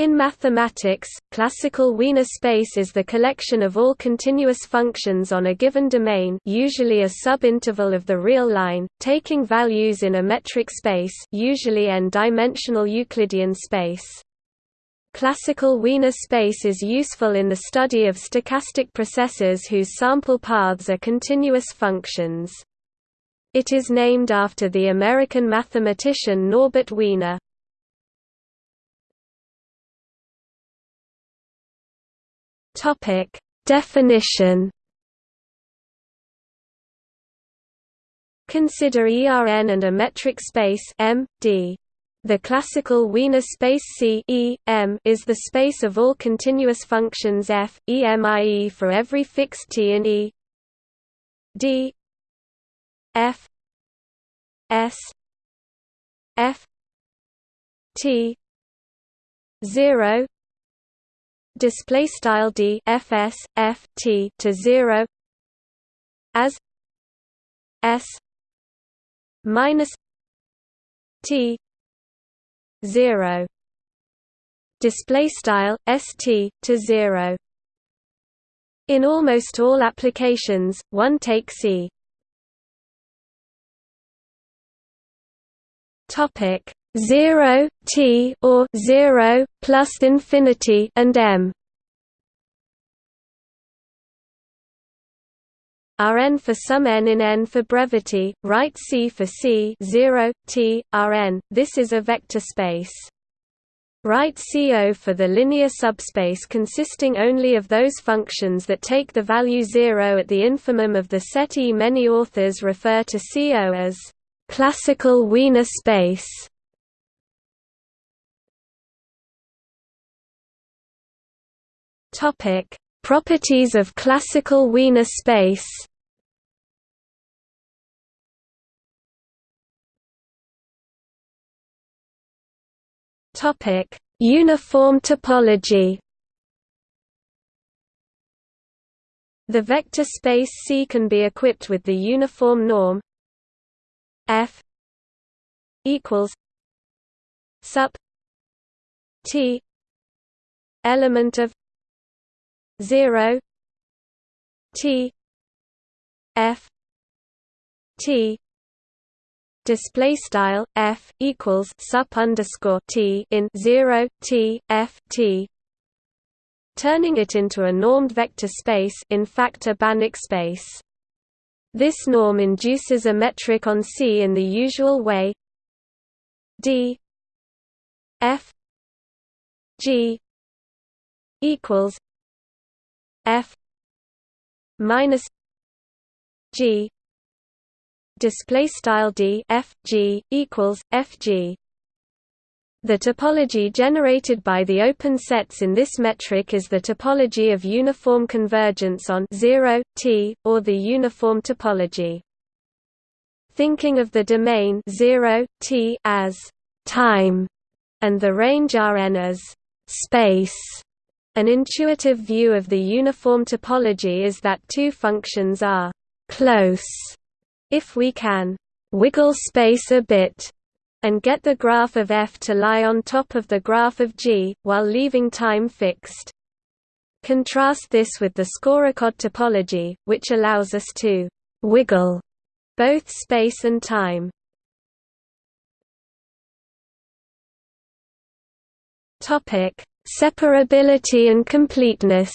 In mathematics, classical Wiener space is the collection of all continuous functions on a given domain usually a subinterval of the real line, taking values in a metric space usually n-dimensional Euclidean space. Classical Wiener space is useful in the study of stochastic processes whose sample paths are continuous functions. It is named after the American mathematician Norbert Wiener. Topic Definition. Consider ERN and a metric space M, D. The classical Wiener space C e, M is the space of all continuous functions f, e m i e for every fixed t in E. D. F. S. F. T. 0 display style d fs f t to 0 as s minus t 0 display style st to 0 in almost all applications one takes e topic 0 t or 0 plus infinity and m Rn for some n in n for brevity, write C for C 0, t, Rn, this is a vector space. Write CO for the linear subspace consisting only of those functions that take the value 0 at the infimum of the set E. Many authors refer to CO as classical Wiener space. Topic: Properties of classical Wiener space. Topic: Uniform topology. The vector space C can be equipped with the uniform norm F equals sup T element of 0 T F T display style F equals sup underscore T in 0 T F T. Turning it into a normed vector space in fact a Banach space. This norm induces a metric on C in the usual way. D F G equals f minus g display style d f g equals f g. The topology generated by the open sets in this metric is the topology of uniform convergence on 0 t or the uniform topology. Thinking of the domain 0 t as time and the range Rn as space an intuitive view of the uniform topology is that two functions are «close» if we can «wiggle space a bit» and get the graph of f to lie on top of the graph of g, while leaving time fixed. Contrast this with the Skorokhod topology, which allows us to «wiggle» both space and time. Topic Separability and completeness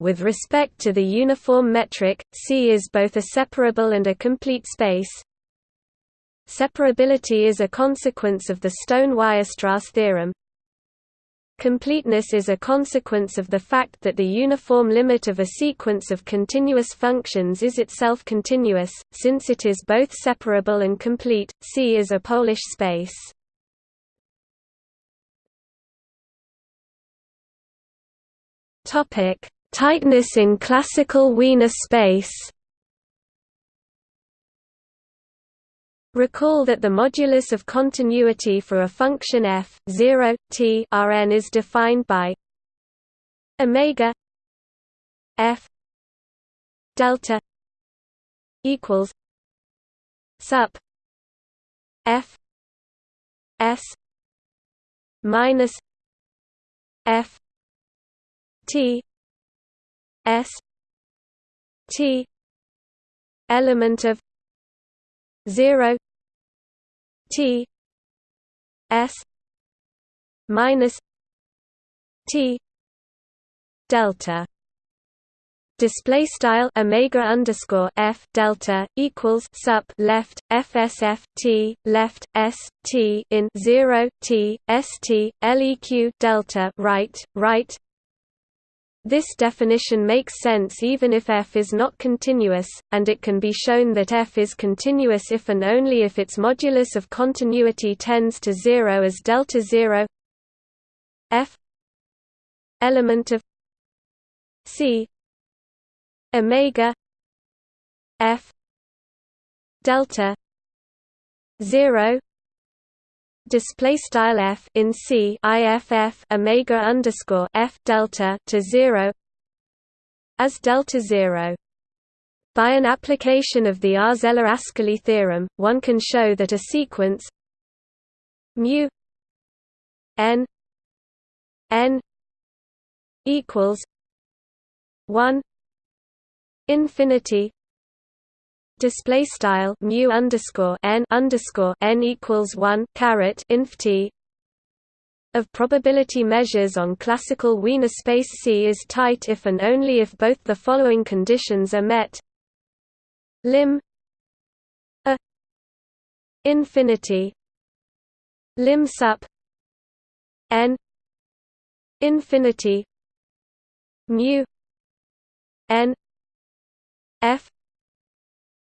With respect to the uniform metric, C is both a separable and a complete space. Separability is a consequence of the Stone-Weierstrass theorem. Completeness is a consequence of the fact that the uniform limit of a sequence of continuous functions is itself continuous, since it is both separable and complete. C is a Polish space. Topic: Tightness in classical Wiener space. Recall that the modulus of continuity for a function f 0 t Rn is defined by omega f delta equals sup f S minus F T S T element of zero T S minus T delta. Display style omega underscore f delta equals sup left fsf t left s t in 0 t st leq delta right right this definition makes sense even if f is not continuous, and it can be shown that f is continuous if and only if its modulus of continuity tends to zero as delta zero. F element of c omega f delta 0 display style f in c iff omega underscore f delta to 0 as delta 0 by an application of the Arzelà-Ascoli theorem, one can show that a sequence mu n n equals 1 infinity display style mu underscore n underscore n equals one caret inf t. Of probability measures on classical Wiener space C is tight if and only if both the following conditions are met. Lim a infinity. Lim sup n infinity mu n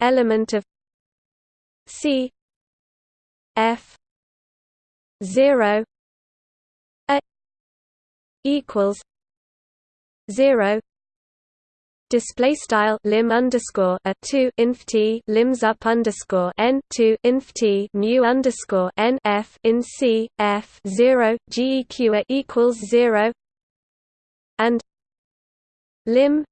element of c f 0 a equals 0 display style lim underscore a 2 inf t lims up underscore n 2 inf t mu underscore n f in c f 0 geq a equals 0 and lim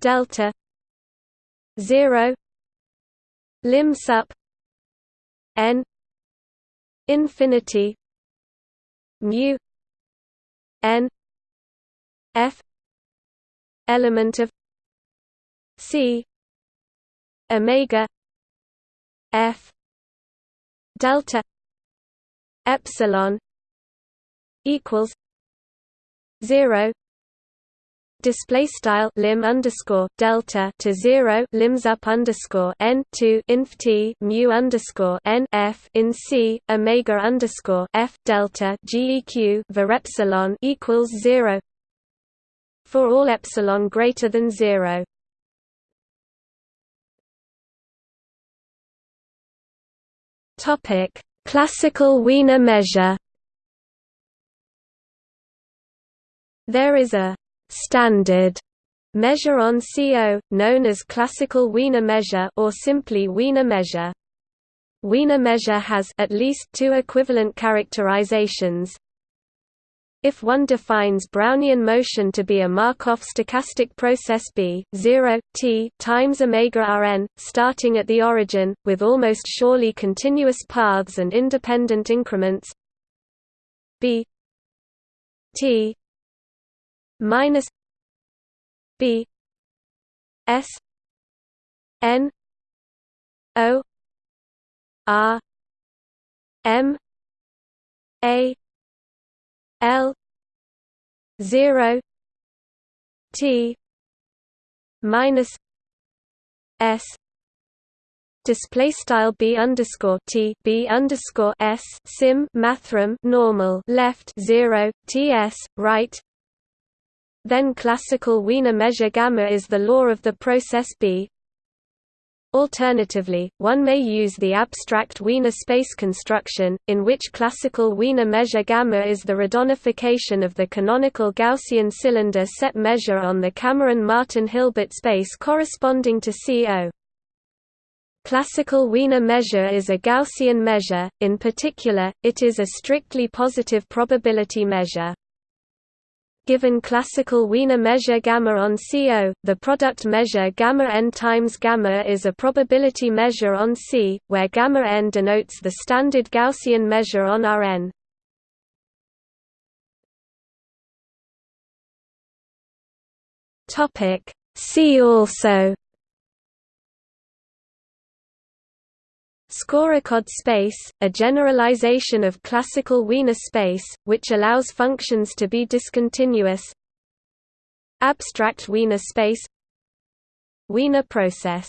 delta 0 lim sup n infinity mu n f element of c omega f delta epsilon equals 0 display style lim underscore delta to zero lims up underscore n two inf t mu underscore n f in c omega underscore f delta geq var epsilon equals zero for all epsilon greater than zero. Topic: Classical Wiener measure. There is a standard measure on CO, known as classical Wiener measure or simply Wiener measure. Wiener measure has at least two equivalent characterizations. If one defines Brownian motion to be a Markov stochastic process B 0 t times omega Rn, starting at the origin, with almost surely continuous paths and independent increments B t minus B S N O R M A L zero T minus S display style b underscore t b underscore s sim mathrm normal left zero ts right then classical Wiener measure gamma is the law of the process B. Alternatively, one may use the abstract Wiener space construction, in which classical Wiener measure gamma is the radonification of the canonical Gaussian cylinder set measure on the Cameron-Martin-Hilbert space corresponding to CO. Classical Wiener measure is a Gaussian measure, in particular, it is a strictly positive probability measure. Given classical Wiener measure gamma on CO, the product measure gamma n times gamma is a probability measure on C, where gamma n denotes the standard Gaussian measure on Rn. Topic See also Skorokhod space, a generalization of classical Wiener space, which allows functions to be discontinuous. Abstract Wiener space. Wiener process